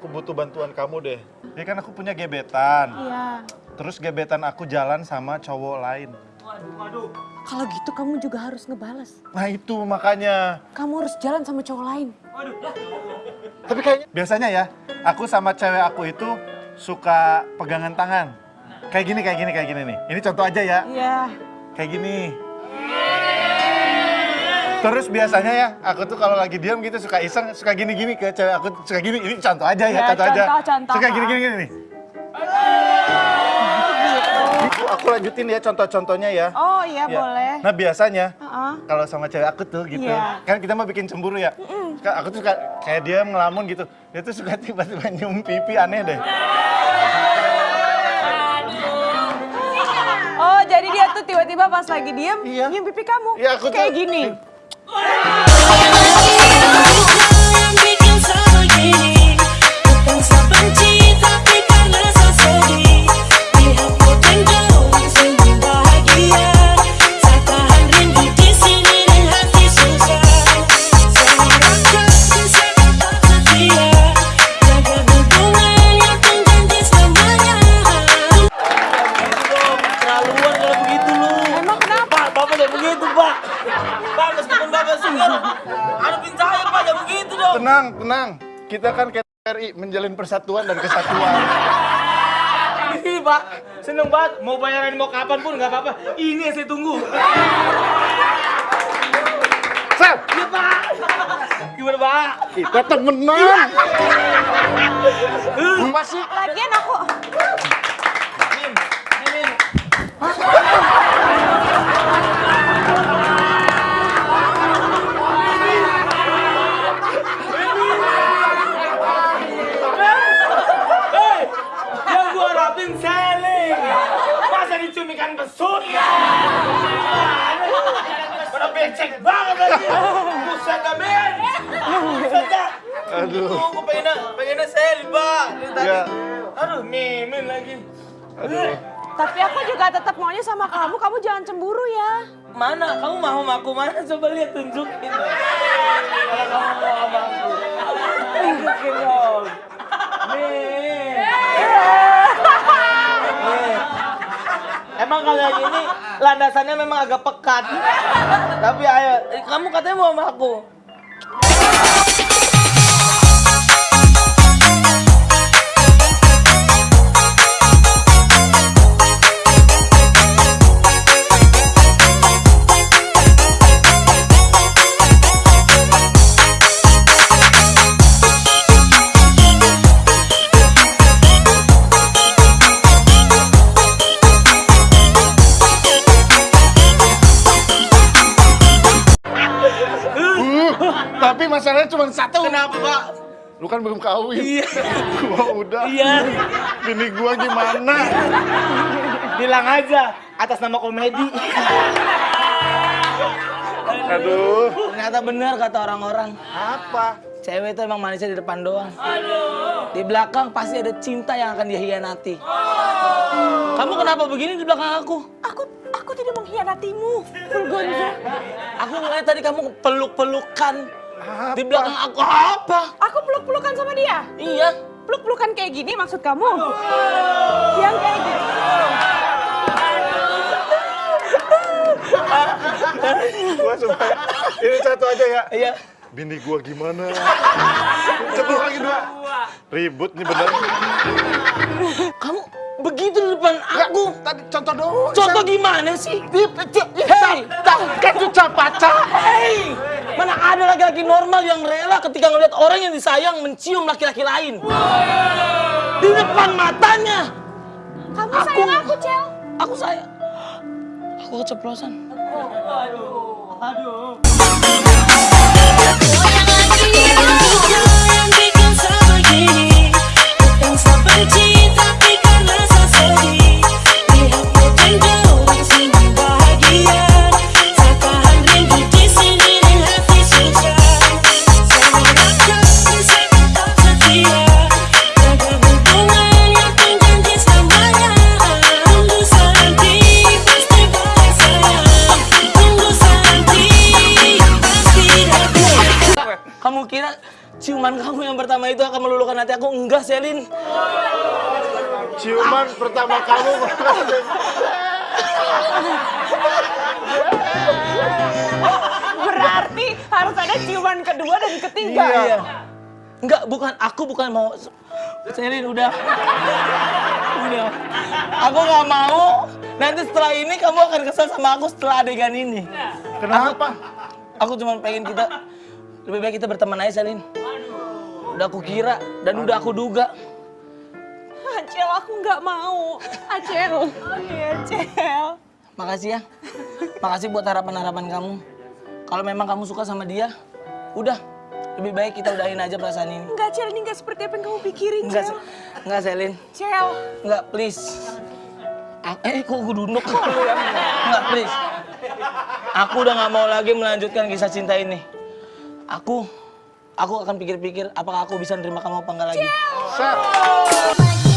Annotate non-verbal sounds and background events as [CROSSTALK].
aku butuh bantuan kamu deh. Ya kan aku punya gebetan. Iya. Terus gebetan aku jalan sama cowok lain. Kalau gitu kamu juga harus ngebales. Nah itu makanya. Kamu harus jalan sama cowok lain. Tapi kayaknya biasanya ya, aku sama cewek aku itu suka pegangan tangan. Kayak gini, kayak gini, kayak gini nih. Ini contoh aja ya. Iya. Kayak gini. Terus biasanya ya, aku tuh kalau lagi diam gitu suka iseng, suka gini-gini ke cewek aku, suka gini, ini contoh aja ya, Ya, contoh, aja. contoh, contoh. Suka gini-gini gini nih. Gitu, aku lanjutin ya contoh-contohnya ya. Oh iya Ya. boleh. Nah biasanya, Heeh. kalau sama cewek aku tuh gitu, Iya. kan kita mau bikin cemburu ya. Ka- Aku tuh suka kayak dia ngelamun gitu, dia tuh suka [LAUGHS] tiba-tiba nyium pipi aneh deh. Oh jadi dia tuh tiba-tiba pas lagi diem Iya. nyium pipi kamu. Iya, aku tuh- Kayak gini. Oh! [LAUGHS] jangan begitu dong. Tenang, tenang. Kita kan KRI menjalin persatuan dan kesatuan. Ini, Pak, seneng banget. Mau bayaran mau kapan pun nggak apa-apa. Ini yang saya tunggu. Sel, Iya, Pak. Gimana, Pak? kita temenan. Apa sih? Lagian ikan besut? Pada becek banget lagi. Buset dah, men. Buset dah. Aduh. Gua pengennya, pengennya seling, Pak. Dari tadi. Ya. Aduh, mimin lagi. Aduh. tapi aku juga tetap maunya sama kamu. Kamu jangan cemburu ya. Mana? Kamu mau sama aku mana? Coba lihat tunjukin. Kalau kamu mau sama aku. Tunjukin dong. Nih. Emang kalian ini landasannya memang agak pekat. Tapi ayo, kamu katanya mau sama aku. Tapi masalahnya cuma satu. Kenapa, Pak? Lu kan belum kawin. Iya. [LAUGHS] Gua udah. Iya. Bini gua gimana? Bilang aja atas nama komedi. Aduh. Ternyata benar kata orang-orang. Apa? Cewek itu emang manisnya di depan doang. Di belakang pasti ada cinta yang akan dia hianati. Kamu kenapa begini di belakang aku? Aku aku tidak mengkhianatimu. Fulgonzo. Aku ngeliat tadi kamu peluk-pelukan. Di belakang aku apa? Aku peluk-pelukan sama dia. Iya. Peluk-pelukan kayak gini maksud kamu? Yang kayak gini. Gua supaya ini satu aja ya. Iya. Bini gua gimana? Cepet lagi dua. Ribut nih bener. Kamu begitu di depan aku. Tadi contoh dong. Contoh gimana sih? Hei, Kan cuca pacar. hei, mana ada laki-laki normal yang rela ketika ngeliat orang yang disayang mencium laki-laki lain? Di depan matanya. Kamu Aku- sayang aku, Cel. Aku sayang. Aku keceplosan. yang Kamu kira ciuman kamu yang pertama itu akan meluluhkan hati aku. Enggak, Selin. Ciuman pertama kamu. Berarti harus ada ciuman kedua dan ketiga. Iya. Enggak, bukan aku bukan mau Selin udah. Udah. Aku nggak mau. Nanti setelah ini kamu akan kesel sama aku setelah adegan ini. Kenapa? Aku cuma pengen kita lebih baik kita berteman aja, Selin. Udah aku kira dan udah aku duga. Acel, aku nggak mau. Acel. Oke, Acel. Makasih ya. Makasih buat harapan-harapan kamu. Kalau memang kamu suka sama dia, udah. Lebih baik kita udahin aja perasaan ini. Enggak, Cel, ini nggak seperti apa yang kamu pikirin, Enggak, Cel. Enggak Selin. Cel. Enggak, please. A- eh, kok gue duduk? Enggak, please. Aku udah nggak mau lagi melanjutkan kisah cinta ini. Aku, aku akan pikir-pikir apakah aku bisa nerima kamu apa enggak lagi. Sat.